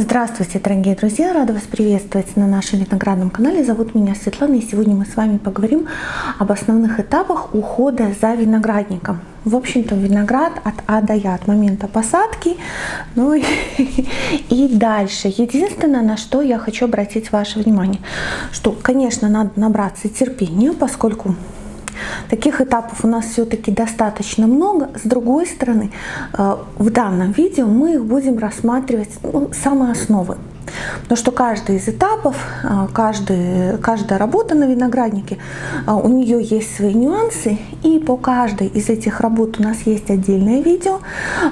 Здравствуйте, дорогие друзья! Рада вас приветствовать на нашем виноградном канале. Зовут меня Светлана, и сегодня мы с вами поговорим об основных этапах ухода за виноградником. В общем-то, виноград от А до Я, от момента посадки, ну и, и дальше. Единственное, на что я хочу обратить ваше внимание, что, конечно, надо набраться терпения, поскольку Таких этапов у нас все-таки достаточно много. С другой стороны, э, в данном видео мы их будем рассматривать ну, самые основы. Потому что каждый из этапов, а, каждый, каждая работа на винограднике, а, у нее есть свои нюансы, и по каждой из этих работ у нас есть отдельное видео.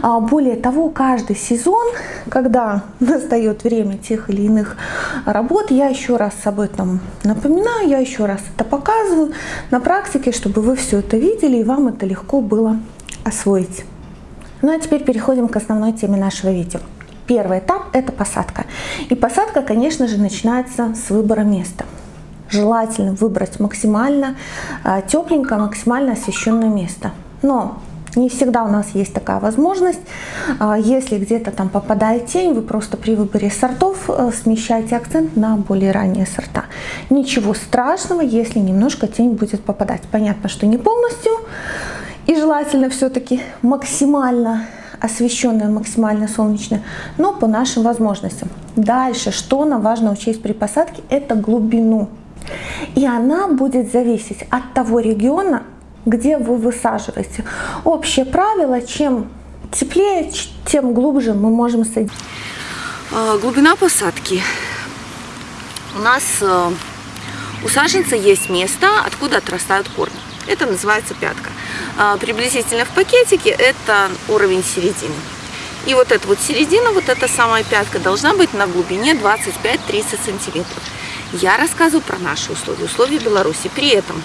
А, более того, каждый сезон, когда настает время тех или иных работ, я еще раз об этом напоминаю, я еще раз это показываю на практике, чтобы вы все это видели и вам это легко было освоить. Ну а теперь переходим к основной теме нашего видео. Первый этап – это посадка. И посадка, конечно же, начинается с выбора места. Желательно выбрать максимально а, тепленькое, максимально освещенное место. Но не всегда у нас есть такая возможность. А, если где-то там попадает тень, вы просто при выборе сортов э, смещаете акцент на более ранние сорта. Ничего страшного, если немножко тень будет попадать. Понятно, что не полностью. И желательно все-таки максимально освещенная, максимально солнечная, но по нашим возможностям. Дальше, что нам важно учесть при посадке, это глубину. И она будет зависеть от того региона, где вы высаживаете. Общее правило, чем теплее, тем глубже мы можем садить. А, глубина посадки. У нас э, у саженца есть место, откуда отрастают корни. Это называется пятка. А, приблизительно в пакетике это уровень середины. И вот эта вот середина, вот эта самая пятка должна быть на глубине 25-30 сантиметров. Я рассказываю про наши условия, условия Беларуси. При этом,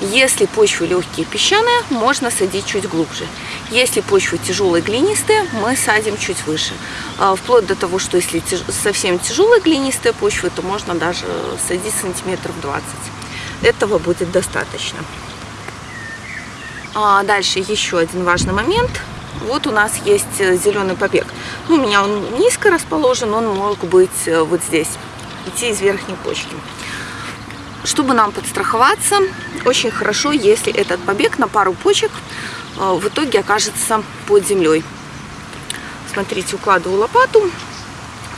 если почвы легкие песчаные, можно садить чуть глубже. Если почва тяжелая глинистая, мы садим чуть выше. А, вплоть до того, что если совсем тяжелая глинистая почва, то можно даже садить сантиметров 20. Этого будет достаточно. А дальше еще один важный момент. Вот у нас есть э, зеленый побег. Ну, у меня он низко расположен, он мог быть э, вот здесь, идти из верхней почки. Чтобы нам подстраховаться, очень хорошо, если этот побег на пару почек э, в итоге окажется под землей. Смотрите, укладываю лопату.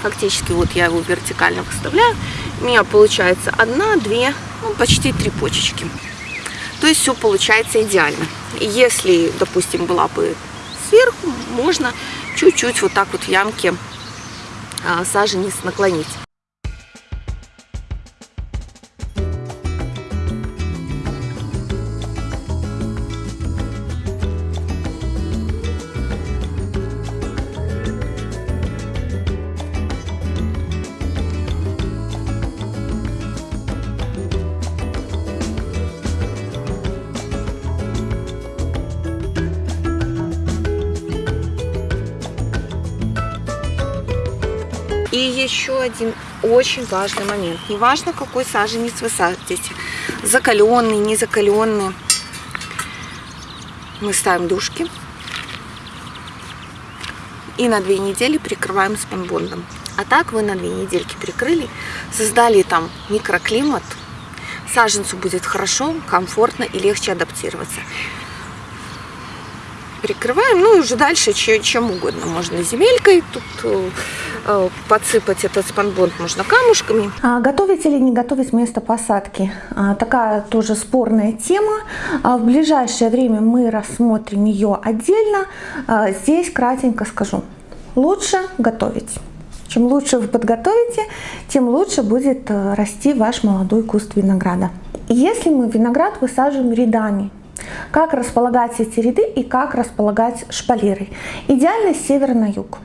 Фактически вот я его вертикально выставляю. У меня получается одна, две, ну, почти три почечки. То есть все получается идеально. Если, допустим, была бы сверху, можно чуть-чуть вот так вот в ямке а, саженец наклонить. Еще один очень важный момент. Неважно, какой саженец вы садите. Закаленный, не закаленный. Мы ставим дужки. И на две недели прикрываем спанбондом. А так вы на две недельки прикрыли, создали там микроклимат. Саженцу будет хорошо, комфортно и легче адаптироваться прикрываем. Ну и уже дальше чем угодно. Можно земелькой тут э, подсыпать этот спанбонд, можно камушками. А готовить или не готовить место посадки? А, такая тоже спорная тема. А, в ближайшее время мы рассмотрим ее отдельно. А, здесь кратенько скажу. Лучше готовить. Чем лучше вы подготовите, тем лучше будет э, расти ваш молодой куст винограда. Если мы виноград высаживаем рядами, как располагать эти ряды и как располагать шпалеры. Идеально с севера на юг.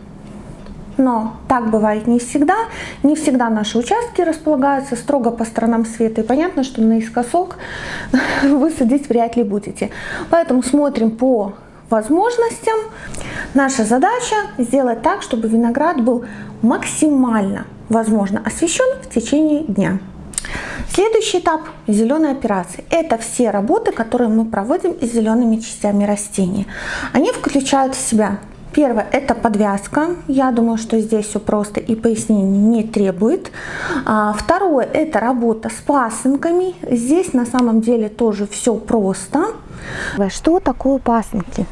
Но так бывает не всегда. Не всегда наши участки располагаются строго по сторонам света. И понятно, что наискосок вы садить вряд ли будете. Поэтому смотрим по возможностям. Наша задача сделать так, чтобы виноград был максимально возможно освещен в течение дня. Следующий этап – зеленой операции. Это все работы, которые мы проводим с зелеными частями растения. Они включают в себя Первое – это подвязка. Я думаю, что здесь все просто и пояснений не требует. А, второе – это работа с пасынками. Здесь на самом деле тоже все просто. Что такое пасынки?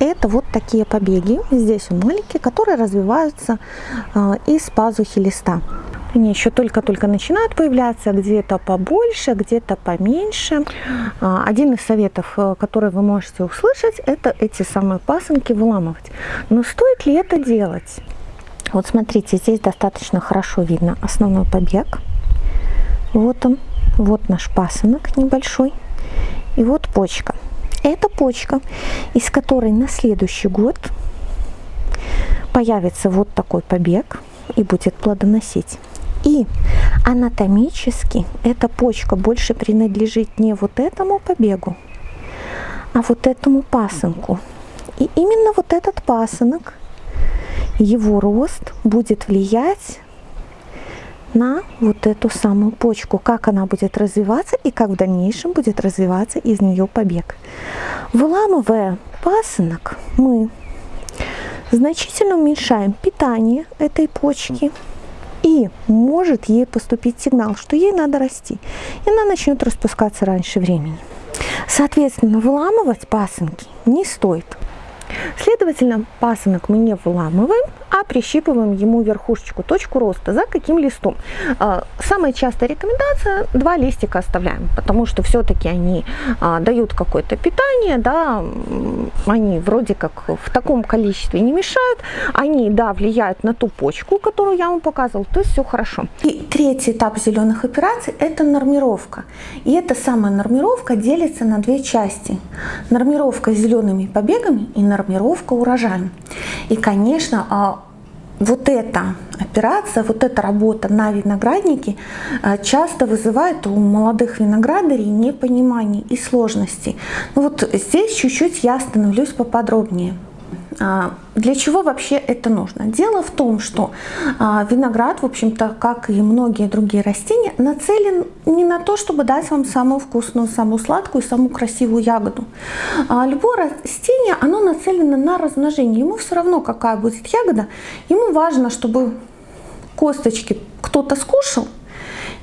Это вот такие побеги, здесь он маленькие, которые развиваются а, из пазухи листа. Они еще только-только начинают появляться, где-то побольше, где-то поменьше. А, один из советов, э, который вы можете услышать, это эти самые пасынки выламывать. Но стоит ли это делать? Вот смотрите, здесь достаточно хорошо видно основной побег. Вот он, вот наш пасынок небольшой. И вот почка. Это почка, из которой на следующий год появится вот такой побег и будет плодоносить. И анатомически эта почка больше принадлежит не вот этому побегу, а вот этому пасынку. И именно вот этот пасынок, его рост будет влиять на вот эту самую почку, как она будет развиваться и как в дальнейшем будет развиваться из нее побег. Выламывая пасынок, мы значительно уменьшаем питание этой почки, и может ей поступить сигнал, что ей надо расти. И она начнет распускаться раньше времени. Соответственно, выламывать пасынки не стоит. Следовательно, пасынок мы не выламываем, а прищипываем ему верхушечку, точку роста. За каким листом? А, самая частая рекомендация – два листика оставляем, потому что все-таки они а, дают какое-то питание, да, они вроде как в таком количестве не мешают, они, да, влияют на ту почку, которую я вам показывала, то есть все хорошо. И третий этап зеленых операций – это нормировка. И эта самая нормировка делится на две части. Нормировка зелеными побегами и нормировка урожаем. И, конечно, а, вот эта операция, вот эта работа на винограднике э, часто вызывает у молодых виноградарей непонимание и сложности. Ну вот здесь чуть-чуть я остановлюсь поподробнее. А, для чего вообще это нужно? Дело в том, что а, виноград, в общем-то, как и многие другие растения, нацелен не на то, чтобы дать вам самую вкусную, самую сладкую, самую красивую ягоду. А, любое растение, оно нацелено на размножение. Ему все равно, какая будет ягода. Ему важно, чтобы косточки кто-то скушал,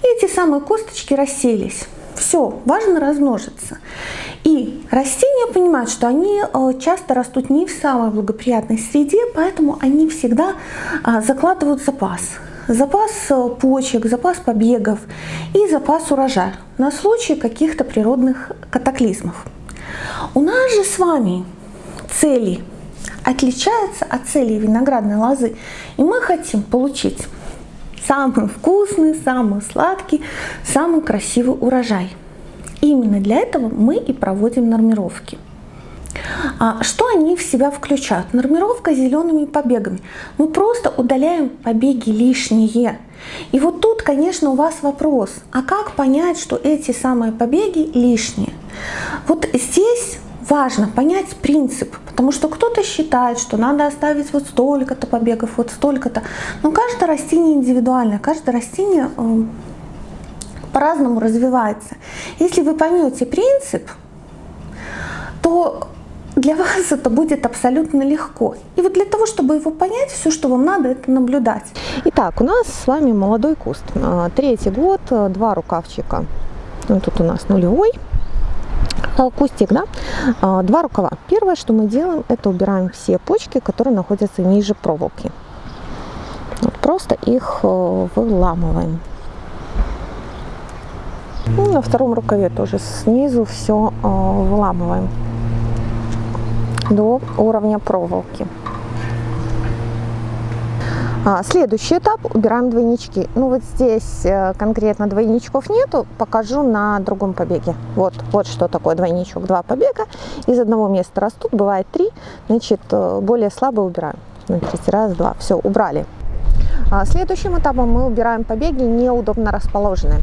и эти самые косточки расселись. Все, важно размножиться. И растения понимают, что они э, часто растут не в самой благоприятной среде, поэтому они всегда а, закладывают запас. Запас э, почек, запас побегов и запас урожая на случай каких-то природных катаклизмов. У нас же с вами цели отличаются от целей виноградной лозы, и мы хотим получить самый вкусный, самый сладкий, самый красивый урожай. Именно для этого мы и проводим нормировки. А что они в себя включают? Нормировка зелеными побегами. Мы просто удаляем побеги лишние. И вот тут, конечно, у вас вопрос, а как понять, что эти самые побеги лишние? Вот здесь важно понять принцип, потому что кто-то считает, что надо оставить вот столько-то побегов, вот столько-то. Но каждое растение индивидуальное, каждое растение э, по-разному развивается. Если вы поймете принцип, то для вас это будет абсолютно легко. И вот для того, чтобы его понять, все, что вам надо, это наблюдать. Итак, у нас с вами молодой куст. А, третий год, два рукавчика. Ну, тут у нас нулевой кустик, да, а, два рукава. Первое, что мы делаем, это убираем все почки, которые находятся ниже проволоки. Вот просто их э, выламываем. Ну, на втором рукаве тоже снизу все э, выламываем до уровня проволоки. А, следующий этап убираем двойнички. Ну вот здесь э, конкретно двойничков нету, покажу на другом побеге. Вот, вот что такое двойничок. Два побега из одного места растут, бывает три, значит э, более слабо убираем. Смотрите, раз, два, все, убрали. А, следующим этапом мы убираем побеги неудобно расположенные.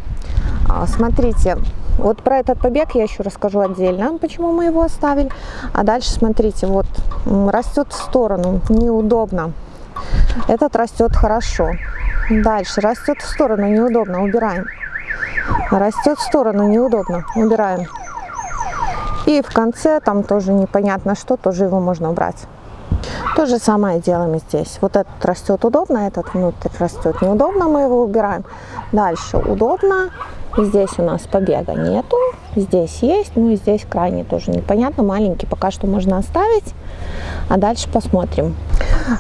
А, смотрите, вот про этот побег я еще расскажу отдельно, почему мы его оставили. А дальше смотрите, вот растет в сторону, неудобно. Этот растет хорошо. Дальше растет в сторону, неудобно, убираем. Растет в сторону, неудобно, убираем. И в конце там тоже непонятно что, тоже его можно убрать. То же самое делаем здесь. Вот этот растет удобно, этот внутрь растет неудобно, мы его убираем. Дальше удобно, Здесь у нас побега нету, здесь есть, ну и здесь крайне тоже непонятно, маленький пока что можно оставить, а дальше посмотрим.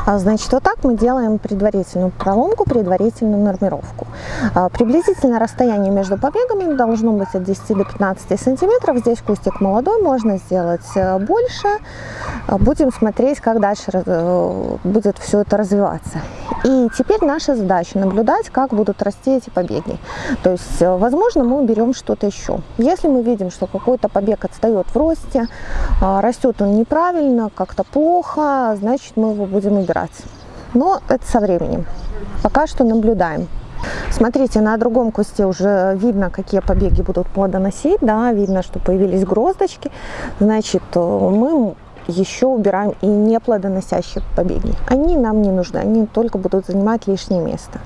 А, значит, вот так мы делаем предварительную проломку, предварительную нормировку. А, приблизительно расстояние между побегами должно быть от 10 до 15 сантиметров. Здесь кустик молодой, можно сделать э, больше. А, будем смотреть, как дальше э, будет все это развиваться. И теперь наша задача наблюдать, как будут расти эти побеги. То есть, э, возможно, мы уберем что-то еще. Если мы видим, что какой-то побег отстает в росте, растет он неправильно, как-то плохо, значит, мы его будем убирать. Но это со временем. Пока что наблюдаем. Смотрите, на другом кусте уже видно, какие побеги будут плодоносить, да, видно, что появились гроздочки. Значит, мы еще убираем и не плодоносящие побеги. Они нам не нужны, они только будут занимать лишнее место.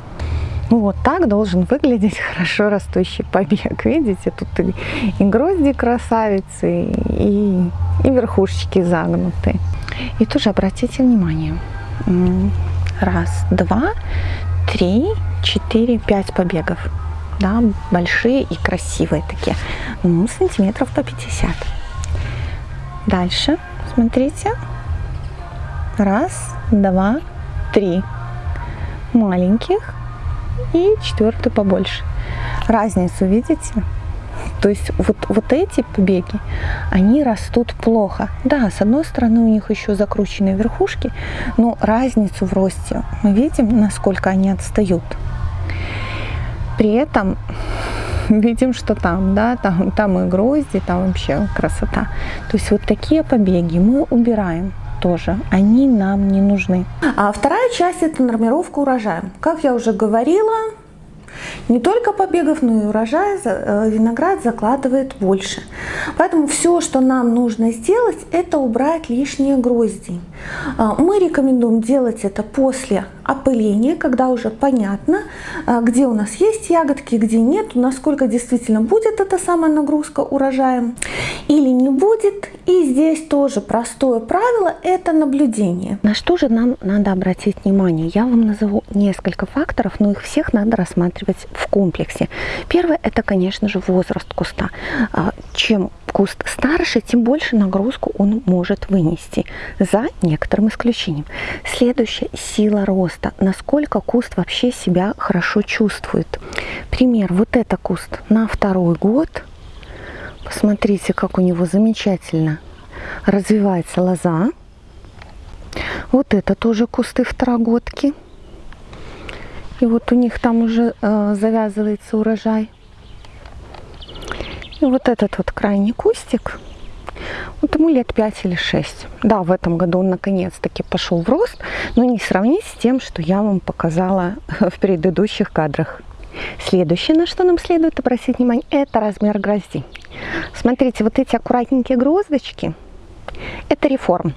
Ну, вот так должен выглядеть хорошо растущий побег. Видите, тут и, и грозди красавицы, и, и верхушечки загнуты. И тоже обратите внимание, раз, два, три, четыре, пять побегов. Да, большие и красивые такие. Ну, сантиметров по 50. Дальше, смотрите. Раз, два, три. Маленьких и четвертый побольше. Разницу видите? То есть вот, вот эти побеги, они растут плохо. Да, с одной стороны у них еще закрученные верхушки, но разницу в росте мы видим, насколько они отстают. При этом видим, что там, да, там, там и грозди, там вообще красота. То есть вот такие побеги мы убираем тоже, они нам не нужны. А вторая часть это нормировка урожая. Как я уже говорила, не только побегов, но и урожая э, виноград закладывает больше. Поэтому все, что нам нужно сделать, это убрать лишние грозди. А, мы рекомендуем делать это после опыления, когда уже понятно, а, где у нас есть ягодки, где нет, насколько действительно будет эта самая нагрузка урожаем или не будет. И здесь тоже простое правило – это наблюдение. На что же нам надо обратить внимание? Я вам назову несколько факторов, но их всех надо рассматривать в комплексе. Первое – это, конечно же, возраст куста. А, чем куст старше, тем больше нагрузку он может вынести, за некоторым исключением. Следующее – сила роста. Насколько куст вообще себя хорошо чувствует. Пример, вот это куст на второй год. Посмотрите, как у него замечательно развивается лоза. Вот это тоже кусты второгодки. И вот у них там уже э, завязывается урожай. И вот этот вот крайний кустик, вот ему лет 5 или 6. Да, в этом году он наконец-таки пошел в рост, но не сравнить с тем, что я вам показала в предыдущих кадрах. Следующее, на что нам следует обратить внимание, это размер грозди. Смотрите, вот эти аккуратненькие гроздочки, это реформ.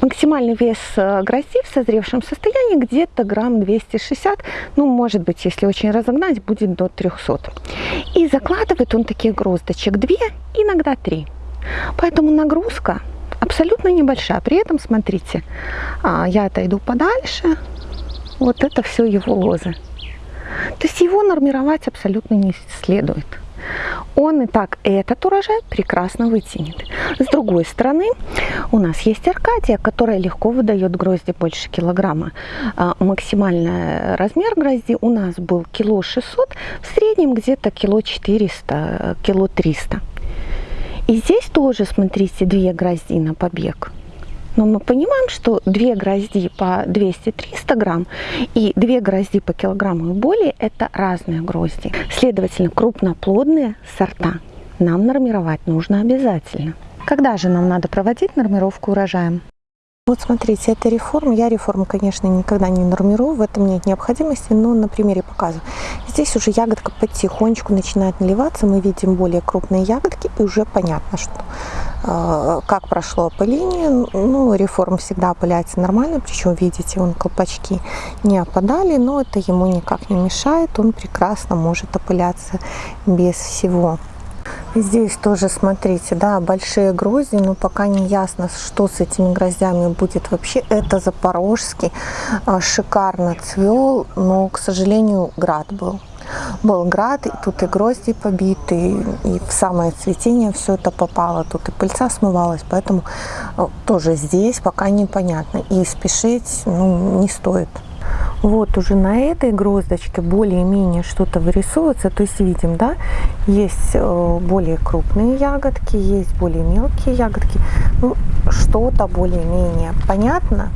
Максимальный вес э, грозди в созревшем состоянии где-то грамм 260, ну, может быть, если очень разогнать, будет до 300. И закладывает он таких гроздочек 2, иногда 3. Поэтому нагрузка абсолютно небольшая. При этом, смотрите, а, я отойду подальше, вот это все его лозы. То есть его нормировать абсолютно не следует он и так этот урожай прекрасно вытянет. С другой стороны, у нас есть Аркадия, которая легко выдает грозди больше килограмма. А, максимальный размер грозди у нас был кило 600, в среднем где-то кило 400, кило 300. И здесь тоже, смотрите, две грозди на побег. Но мы понимаем, что две грозди по 200-300 грамм и две грозди по килограмму и более – это разные грозди. Следовательно, крупноплодные сорта нам нормировать нужно обязательно. Когда же нам надо проводить нормировку урожаем? Вот смотрите, это реформа. Я реформу, конечно, никогда не нормирую, в этом нет необходимости, но на примере показываю. Здесь уже ягодка потихонечку начинает наливаться, мы видим более крупные ягодки, и уже понятно, что э, как прошло опыление. Ну, реформ всегда опыляется нормально, причем, видите, он колпачки не опадали, но это ему никак не мешает, он прекрасно может опыляться без всего Здесь тоже, смотрите, да, большие грозди, но пока не ясно, что с этими гроздями будет вообще. Это запорожский, а, шикарно цвел, но, к сожалению, град был. Был град, и тут и грозди побиты, и в самое цветение все это попало. Тут и пыльца смывалась, поэтому а, тоже здесь пока непонятно. И спешить ну, не стоит. Вот уже на этой гроздочке более-менее что-то вырисовывается. То есть видим, да, есть э, более крупные ягодки, есть более мелкие ягодки. Ну, что-то более-менее понятно.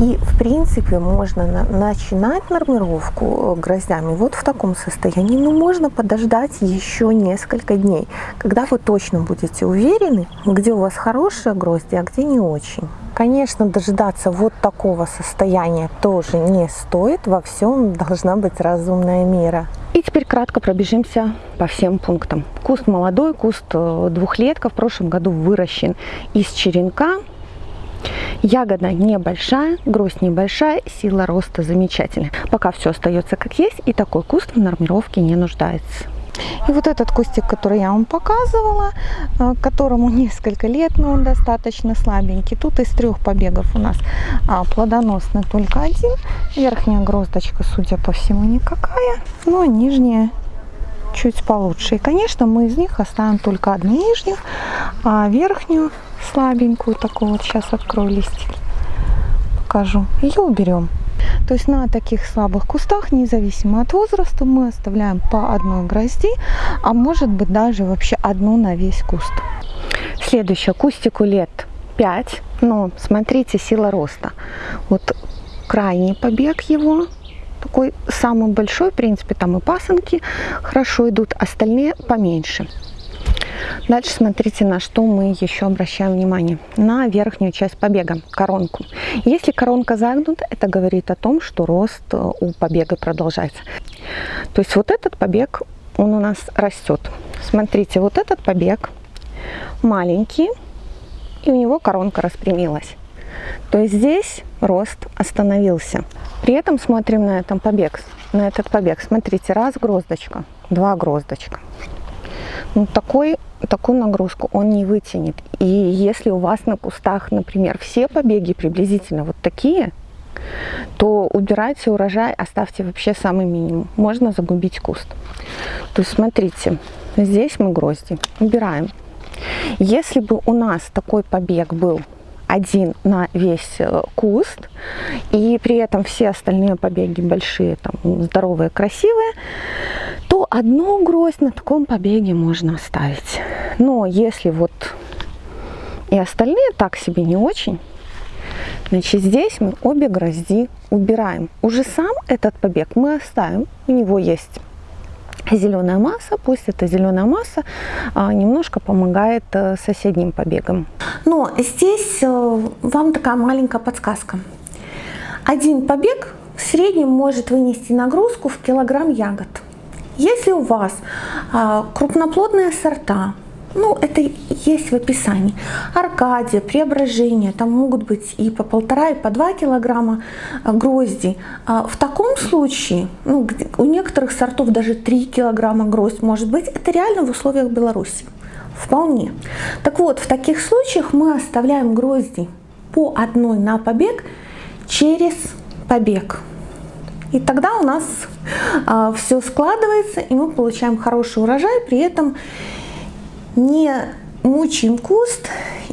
И, в принципе, можно на начинать нормировку э, гроздями вот в таком состоянии. Но можно подождать еще несколько дней, когда вы точно будете уверены, где у вас хорошие грозди, а где не очень. Конечно, дожидаться вот такого состояния тоже не стоит. Во всем должна быть разумная мера. И теперь кратко пробежимся по всем пунктам. Куст молодой, куст э, двухлетка в прошлом году выращен из черенка Ягода небольшая, гроздь небольшая, сила роста замечательная. Пока все остается как есть, и такой куст в нормировке не нуждается. И вот этот кустик, который я вам показывала, э, которому несколько лет, но он достаточно слабенький. Тут из трех побегов у нас а, плодоносный только один. Верхняя гроздочка, судя по всему, никакая, но нижняя чуть получше. И, конечно, мы из них оставим только одну нижнюю, а верхнюю слабенькую такую вот сейчас открою листик покажу. Ее уберем то есть на таких слабых кустах независимо от возраста мы оставляем по одной грозди а может быть даже вообще одну на весь куст. Следующее. Кустику лет 5 но смотрите сила роста. Вот крайний побег его такой самый большой в принципе там и пасынки хорошо идут остальные поменьше Дальше смотрите, на что мы еще обращаем внимание. На верхнюю часть побега, коронку. Если коронка загнута, это говорит о том, что рост э, у побега продолжается. То есть вот этот побег, он у нас растет. Смотрите, вот этот побег маленький, и у него коронка распрямилась. То есть здесь рост остановился. При этом смотрим на этом побег, на этот побег. Смотрите, раз гроздочка, два гроздочка. Ну, такой такую нагрузку он не вытянет. И если у вас на кустах, например, все побеги приблизительно вот такие, то убирайте урожай, оставьте вообще самый минимум. Можно загубить куст. То есть смотрите, здесь мы грозди убираем. Если бы у нас такой побег был один на весь э, куст, и при этом все остальные побеги большие, там, здоровые, красивые, то одну гроздь на таком побеге можно оставить. Но если вот и остальные так себе не очень, значит здесь мы обе грозди убираем. Уже сам этот побег мы оставим, у него есть зеленая масса, пусть эта зеленая масса а, немножко помогает а, соседним побегам. Но здесь а, вам такая маленькая подсказка. Один побег в среднем может вынести нагрузку в килограмм ягод. Если у вас а, крупноплодные сорта, ну, это есть в описании. Аркадия, преображение, там могут быть и по полтора, и по два килограмма а, грозди. А в таком случае, ну, у некоторых сортов даже 3 килограмма гроздь может быть. Это реально в условиях Беларуси. Вполне. Так вот, в таких случаях мы оставляем грозди по одной на побег через побег. И тогда у нас а, все складывается, и мы получаем хороший урожай, при этом не мучаем куст,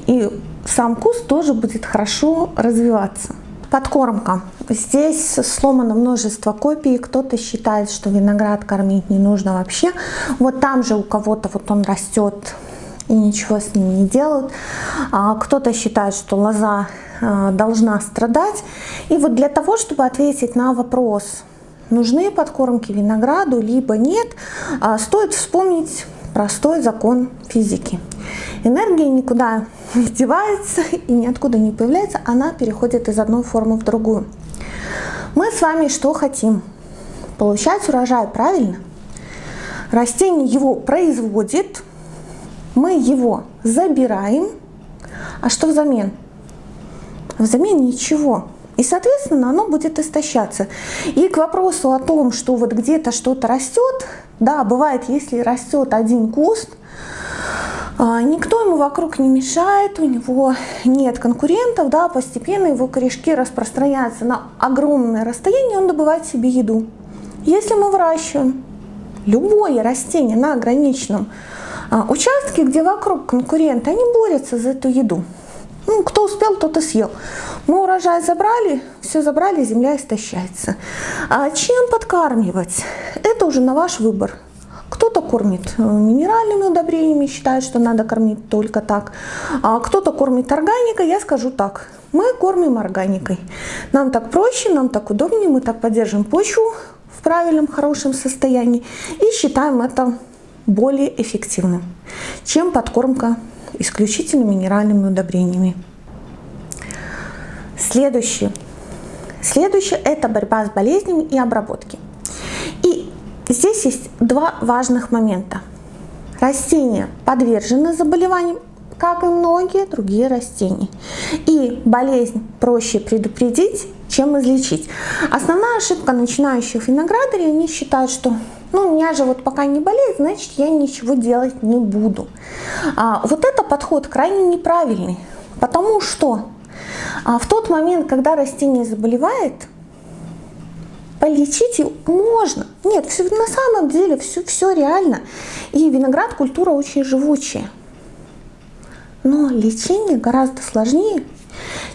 и сам куст тоже будет хорошо развиваться. Подкормка. Здесь сломано множество копий. Кто-то считает, что виноград кормить не нужно вообще. Вот там же у кого-то вот он растет и ничего с ним не делают. А кто-то считает, что лоза а, должна страдать. И вот для того, чтобы ответить на вопрос, нужны подкормки винограду, либо нет, а, стоит вспомнить простой закон физики. Энергия никуда не девается и ниоткуда не появляется, она переходит из одной формы в другую. Мы с вами что хотим? Получать урожай, правильно? Растение его производит, мы его забираем, а что взамен? Взамен ничего. И, соответственно, оно будет истощаться. И к вопросу о том, что вот где-то что-то растет, да, бывает, если растет один куст, а, никто ему вокруг не мешает, у него нет конкурентов, да, постепенно его корешки распространяются на огромное расстояние, он добывает себе еду. Если мы выращиваем любое растение на ограниченном а, участке, где вокруг конкуренты, они борются за эту еду. Ну, кто успел, тот и съел. Мы урожай забрали, все забрали, земля истощается. А чем подкармливать? Это уже на ваш выбор. Кто-то кормит э, минеральными удобрениями, считает, что надо кормить только так. А кто-то кормит органикой, я скажу так. Мы кормим органикой. Нам так проще, нам так удобнее, мы так поддержим почву в правильном, хорошем состоянии и считаем это более эффективным, чем подкормка исключительно минеральными удобрениями. Следующее. Следующее – это борьба с болезнями и обработки. И здесь есть два важных момента. Растения подвержены заболеваниям, как и многие другие растения. И болезнь проще предупредить, чем излечить. Основная ошибка начинающих виноградарей, они считают, что ну, у меня же вот пока не болеет, значит, я ничего делать не буду. А, вот это подход крайне неправильный, потому что а, в тот момент, когда растение заболевает, полечить его можно. Нет, все, на самом деле все, все реально. И виноград культура очень живучая. Но лечение гораздо сложнее,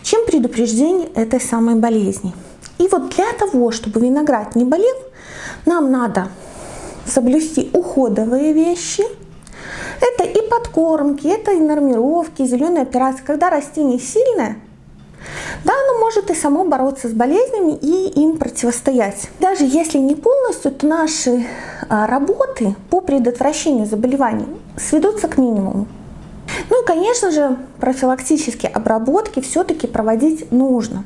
чем предупреждение этой самой болезни. И вот для того, чтобы виноград не болел, нам надо соблюсти уходовые вещи. Это и подкормки, это и нормировки, зеленые операции. Когда растение сильное, да, оно может и само бороться с болезнями и им противостоять. Даже если не полностью, то наши а, работы по предотвращению заболеваний сведутся к минимуму. Ну конечно же, профилактические обработки все-таки проводить нужно.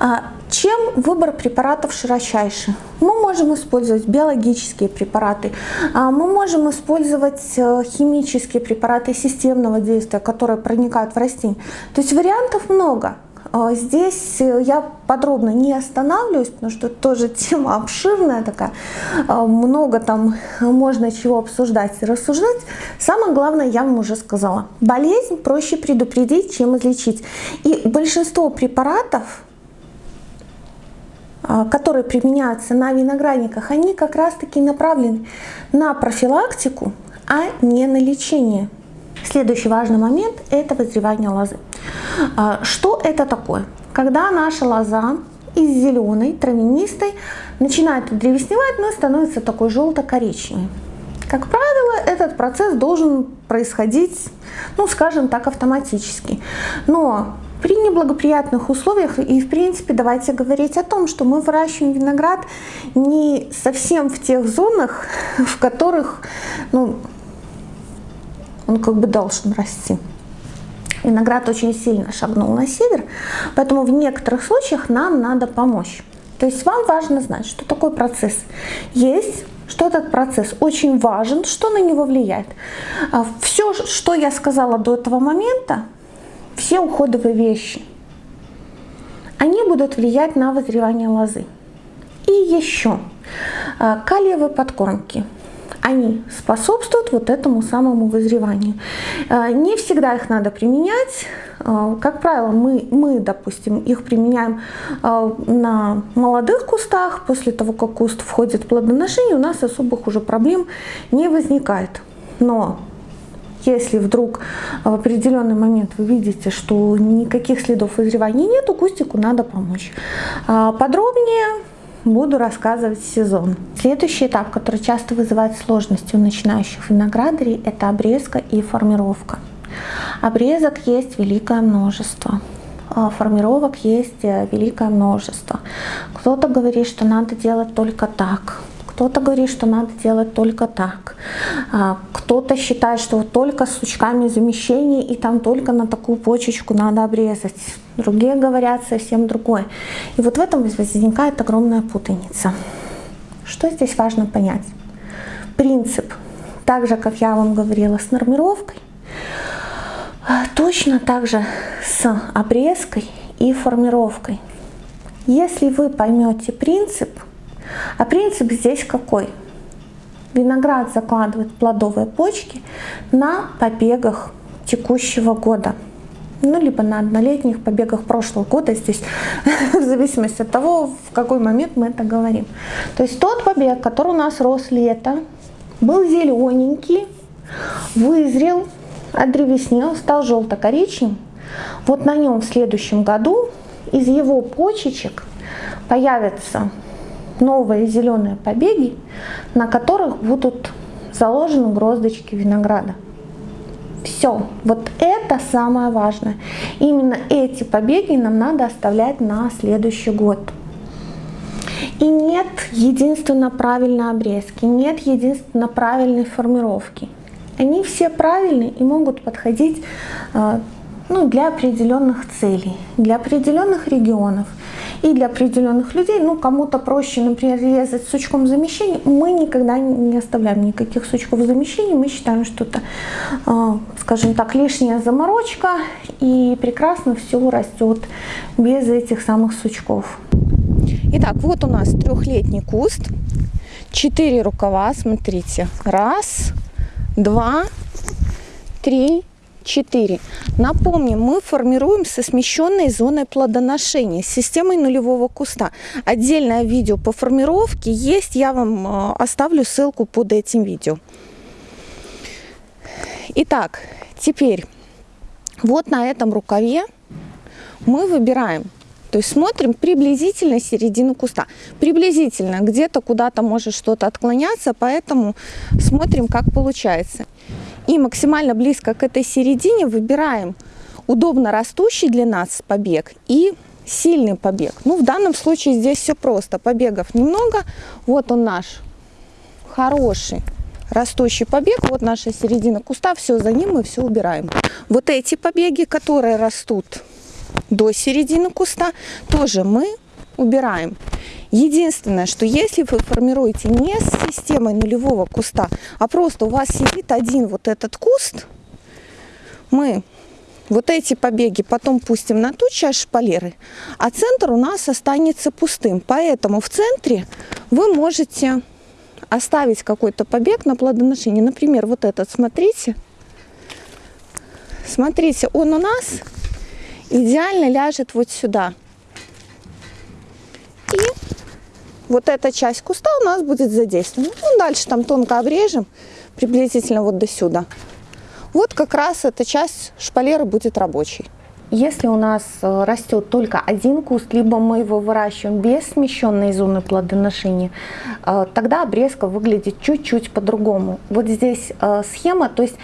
А, чем выбор препаратов широчайший? Мы можем использовать биологические препараты, а, мы можем использовать э, химические препараты системного действия, которые проникают в растение. То есть вариантов много. А, здесь э, я подробно не останавливаюсь, потому что тоже тема обширная такая, а, много там можно чего обсуждать и рассуждать. Самое главное я вам уже сказала. Болезнь проще предупредить, чем излечить. И большинство препаратов, а, которые применяются на виноградниках, они как раз таки направлены на профилактику, а не на лечение. Следующий важный момент – это вызревание лозы. А, что это такое? Когда наша лоза из зеленой, травянистой, начинает древесневать, но становится такой желто-коричневой. Как правило, этот процесс должен происходить, ну, скажем так, автоматически. Но при неблагоприятных условиях, и в принципе давайте говорить о том, что мы выращиваем виноград не совсем в тех зонах, в которых ну, он как бы должен расти. Виноград очень сильно шагнул на север, поэтому в некоторых случаях нам надо помочь. То есть вам важно знать, что такой процесс есть, что этот процесс очень важен, что на него влияет. А Все, что я сказала до этого момента, все уходовые вещи, они будут влиять на вызревание лозы. И еще а, калиевые подкормки – они способствуют вот этому самому вызреванию. Э, не всегда их надо применять. Э, как правило, мы, мы допустим, их применяем э, на молодых кустах. После того, как куст входит в плодоношение, у нас особых уже проблем не возникает. Но если вдруг в определенный момент вы видите, что никаких следов вызревания нет, кустику надо помочь. Подробнее буду рассказывать сезон. Следующий этап, который часто вызывает сложности у начинающих виноградарей, это обрезка и формировка. Обрезок есть великое множество а формировок есть э, великое множество. Кто-то говорит, что надо делать только так, кто-то говорит, что надо делать только так. А, кто-то считает, что вот только с сучками замещения и там только на такую почечку надо обрезать. Другие говорят совсем другое. И вот в этом возникает огромная путаница. Что здесь важно понять? Принцип, так же, как я вам говорила, с нормировкой, точно так же с обрезкой и формировкой. Если вы поймете принцип, а принцип здесь какой? Виноград закладывает плодовые почки на побегах текущего года. Ну, либо на однолетних побегах прошлого года, здесь в зависимости от того, в какой момент мы это говорим. То есть тот побег, который у нас рос лето, был зелененький, вызрел, одревеснел, стал желто-коричневым. Вот на нем в следующем году из его почечек появятся новые зеленые побеги, на которых будут заложены гроздочки винограда. Все, вот это самое важное. Именно эти побеги нам надо оставлять на следующий год. И нет единственно правильной обрезки, нет единственно правильной формировки. Они все правильные и могут подходить э, ну, для определенных целей, для определенных регионов и для определенных людей. Ну, кому-то проще, например, резать сучком замещения. Мы никогда не оставляем никаких сучков замещения. Мы считаем, что это, а, скажем так, лишняя заморочка и прекрасно все растет без этих самых сучков. Итак, вот у нас трехлетний куст, четыре рукава, смотрите, раз, два, три, 4. Напомним, мы формируем со смещенной зоной плодоношения, системой нулевого куста. Отдельное видео по формировке есть, я вам э, оставлю ссылку под этим видео. Итак, теперь вот на этом рукаве мы выбираем то есть смотрим приблизительно середину куста. Приблизительно, где-то куда-то может что-то отклоняться, поэтому смотрим, как получается и максимально близко к этой середине выбираем удобно растущий для нас побег и сильный побег. Ну, в данном случае здесь все просто. Побегов немного. Вот он наш хороший растущий побег. Вот наша середина куста. Все за ним мы все убираем. Вот эти побеги, которые растут до середины куста, тоже мы убираем. Единственное, что если вы формируете не с системой нулевого куста, а просто у вас сидит один вот этот куст, мы вот эти побеги потом пустим на ту часть шпалеры, а центр у нас останется пустым. Поэтому в центре вы можете оставить какой-то побег на плодоношение. Например, вот этот, смотрите. Смотрите, он у нас идеально ляжет вот сюда. И вот эта часть куста у нас будет задействована. Ну, дальше там тонко обрежем, приблизительно вот до сюда. Вот как раз эта часть шпалеры будет рабочей. Если у нас э, растет только один куст, либо мы его выращиваем без смещенной зоны плодоношения, э, тогда обрезка выглядит чуть-чуть по-другому. Вот здесь э, схема, то есть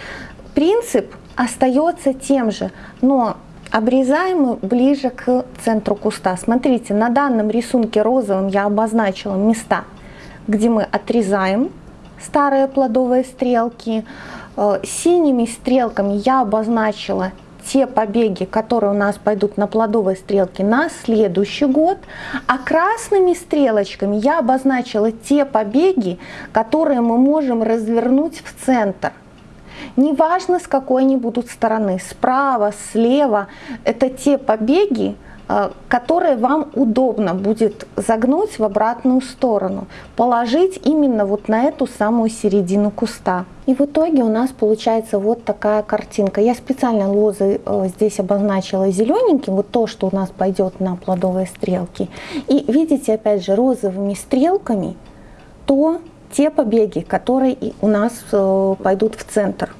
принцип остается тем же, но Обрезаем мы ближе к центру куста. Смотрите, на данном рисунке розовым я обозначила места, где мы отрезаем старые плодовые стрелки. Э, синими стрелками я обозначила те побеги, которые у нас пойдут на плодовые стрелки на следующий год, а красными стрелочками я обозначила те побеги, которые мы можем развернуть в центр – Неважно, с какой они будут стороны, справа, слева, это те побеги, э, которые вам удобно будет загнуть в обратную сторону, положить именно вот на эту самую середину куста. И в итоге у нас получается вот такая картинка. Я специально лозы э, здесь обозначила зелененьким, вот то, что у нас пойдет на плодовые стрелки. И видите, опять же, розовыми стрелками то, те побеги, которые у нас э, пойдут в центр.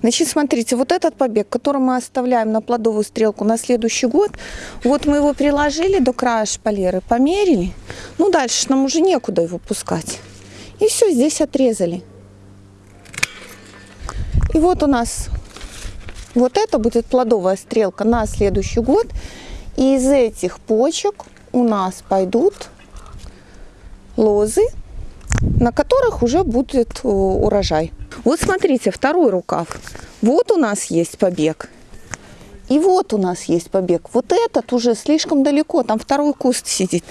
Значит, смотрите, вот этот побег, который мы оставляем на плодовую стрелку на следующий год, вот мы его приложили до края шпалеры, померили. Ну, дальше нам уже некуда его пускать. И все, здесь отрезали. И вот у нас вот это будет плодовая стрелка на следующий год. И из этих почек у нас пойдут лозы на которых уже будет э, урожай. Вот смотрите, второй рукав. Вот у нас есть побег. И вот у нас есть побег. Вот этот уже слишком далеко, там второй куст сидит.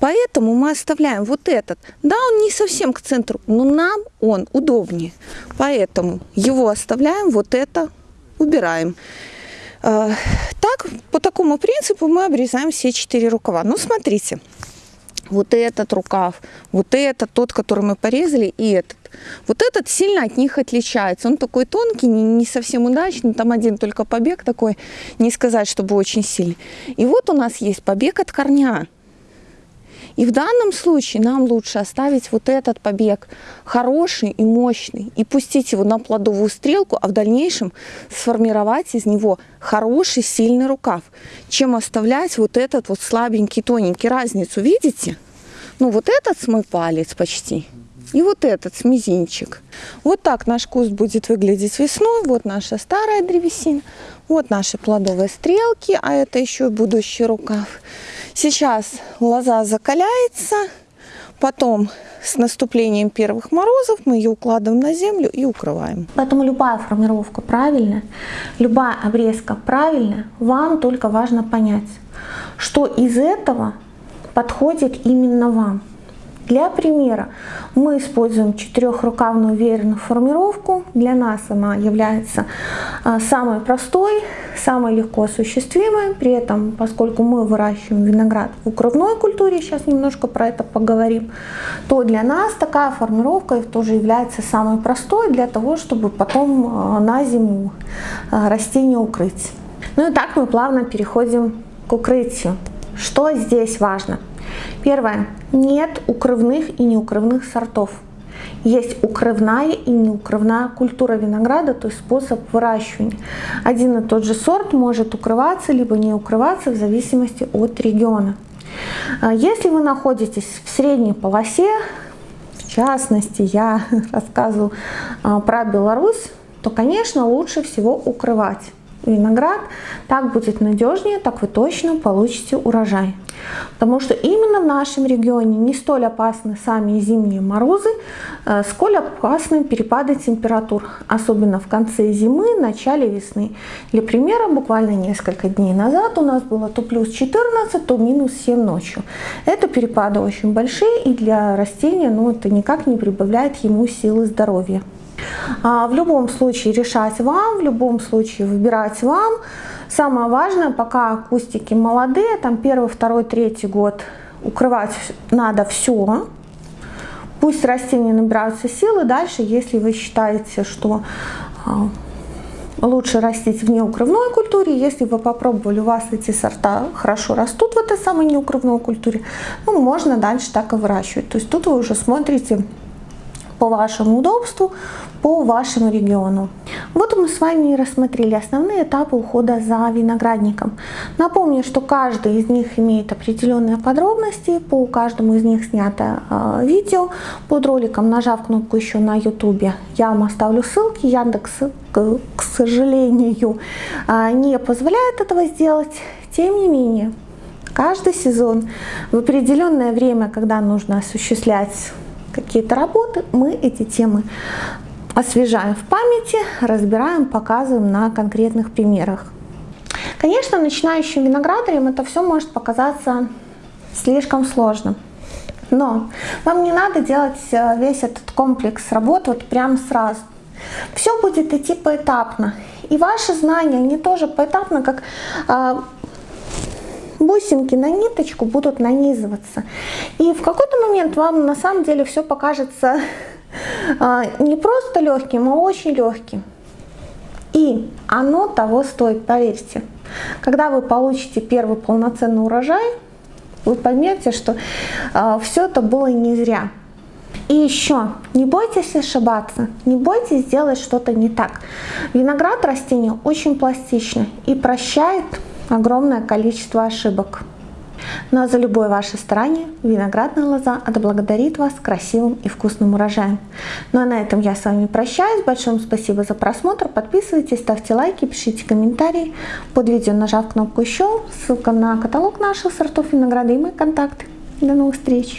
Поэтому мы оставляем вот этот. Да, он не совсем к центру, но нам он удобнее. Поэтому его оставляем, вот это убираем. Э, так, по такому принципу мы обрезаем все четыре рукава. Ну, смотрите, вот этот рукав, вот этот, тот, который мы порезали, и этот. Вот этот сильно от них отличается. Он такой тонкий, не, не совсем удачный, там один только побег такой, не сказать, чтобы очень сильный. И вот у нас есть побег от корня. И в данном случае нам лучше оставить вот этот побег хороший и мощный и пустить его на плодовую стрелку, а в дальнейшем сформировать из него хороший сильный рукав, чем оставлять вот этот вот слабенький, тоненький. Разницу видите? Ну вот этот с мой палец почти. И вот этот с мизинчик. Вот так наш куст будет выглядеть весной. Вот наша старая древесина. Вот наши плодовые стрелки, а это еще будущий рукав. Сейчас лоза закаляется, потом с наступлением первых морозов мы ее укладываем на землю и укрываем. Поэтому любая формировка правильная, любая обрезка правильная, вам только важно понять, что из этого подходит именно вам. Для примера мы используем четырехрукавную веерную формировку. Для нас она является а, самой простой, самой легко осуществимой. При этом, поскольку мы выращиваем виноград в укрывной культуре, сейчас немножко про это поговорим, то для нас такая формировка тоже является самой простой для того, чтобы потом а, на зиму а, растение укрыть. Ну и так мы плавно переходим к укрытию. Что здесь важно? Первое. Нет укрывных и неукрывных сортов. Есть укрывная и неукрывная культура винограда, то есть способ выращивания. Один и тот же сорт может укрываться либо не укрываться в зависимости от региона. А если вы находитесь в средней полосе, в частности, я рассказываю а, про Беларусь, то, конечно, лучше всего укрывать виноград, так будет надежнее, так вы точно получите урожай. Потому что именно в нашем регионе не столь опасны сами зимние морозы, э, сколь опасны перепады температур, особенно в конце зимы, начале весны. Для примера, буквально несколько дней назад у нас было то плюс 14, то минус 7 ночью. Это перепады очень большие и для растения ну, это никак не прибавляет ему силы здоровья. А, в любом случае решать вам, в любом случае выбирать вам. Самое важное, пока кустики молодые, там первый, второй, третий год, укрывать надо все. Пусть растения набираются силы. Дальше, если вы считаете, что а, лучше растить в неукрывной культуре. Если вы попробовали, у вас эти сорта хорошо растут в этой самой неукрывной культуре, ну, можно дальше так и выращивать. То есть тут вы уже смотрите по вашему удобству, по вашему региону. Вот мы с вами и рассмотрели основные этапы ухода за виноградником. Напомню, что каждый из них имеет определенные подробности, по каждому из них снято э, видео под роликом, нажав кнопку еще на YouTube. Я вам оставлю ссылки, Яндекс, к, к сожалению, э, не позволяет этого сделать. Тем не менее, каждый сезон в определенное время, когда нужно осуществлять какие-то работы, мы эти темы освежаем в памяти, разбираем, показываем на конкретных примерах. Конечно, начинающим виноградарям это все может показаться слишком сложным. Но вам не надо делать э, весь этот комплекс работ вот прямо сразу. Все будет идти поэтапно. И ваши знания, они тоже поэтапно, как э, бусинки на ниточку будут нанизываться. И в какой-то момент вам на самом деле все покажется а, не просто легким, а очень легким. И оно того стоит, поверьте. Когда вы получите первый полноценный урожай, вы поймете, что э, все это было не зря. И еще, не бойтесь ошибаться, не бойтесь сделать что-то не так. Виноград растение очень пластично и прощает огромное количество ошибок. Но за любое ваше старание виноградная лоза отблагодарит вас красивым и вкусным урожаем. Ну а на этом я с вами прощаюсь. Большое спасибо за просмотр. Подписывайтесь, ставьте лайки, пишите комментарии. Под видео нажав кнопку еще, ссылка на каталог наших сортов винограда и мои контакты. До новых встреч!